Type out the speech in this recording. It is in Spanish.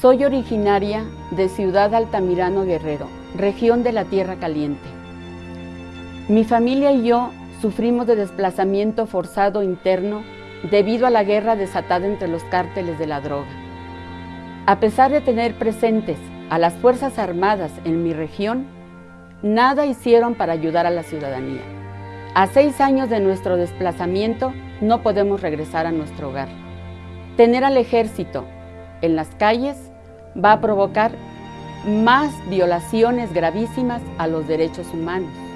Soy originaria de Ciudad Altamirano Guerrero, región de la Tierra Caliente. Mi familia y yo sufrimos de desplazamiento forzado interno debido a la guerra desatada entre los cárteles de la droga. A pesar de tener presentes a las Fuerzas Armadas en mi región, nada hicieron para ayudar a la ciudadanía. A seis años de nuestro desplazamiento, no podemos regresar a nuestro hogar. Tener al ejército en las calles va a provocar más violaciones gravísimas a los derechos humanos.